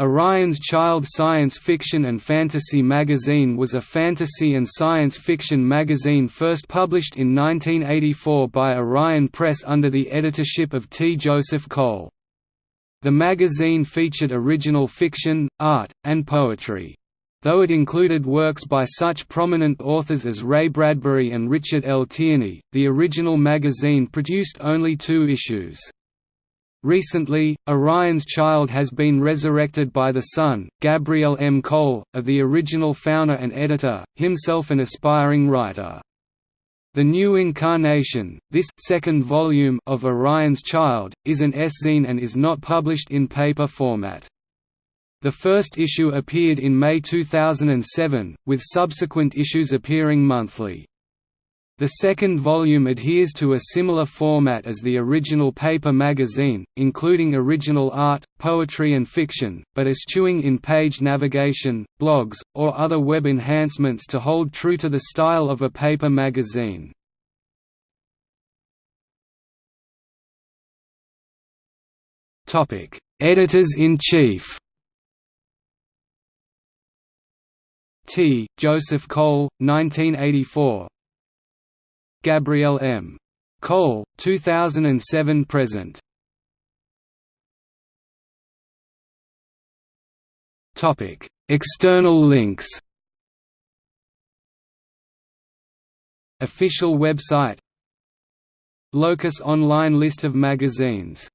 Orion's Child Science Fiction and Fantasy magazine was a fantasy and science fiction magazine first published in 1984 by Orion Press under the editorship of T. Joseph Cole. The magazine featured original fiction, art, and poetry. Though it included works by such prominent authors as Ray Bradbury and Richard L. Tierney, the original magazine produced only two issues. Recently, Orion's child has been resurrected by the son, Gabriel M. Cole, of the original founder and editor, himself an aspiring writer. The new incarnation, this second volume of Orion's Child, is an e-zine and is not published in paper format. The first issue appeared in May 2007, with subsequent issues appearing monthly. The second volume adheres to a similar format as the original paper magazine, including original art, poetry and fiction, but eschewing in page navigation, blogs, or other web enhancements to hold true to the style of a paper magazine. Editors-in-Chief T. Joseph Cole, 1984 Gabriel M. Cole, 2007 present. Topic: External links. Official website. Locus online list of magazines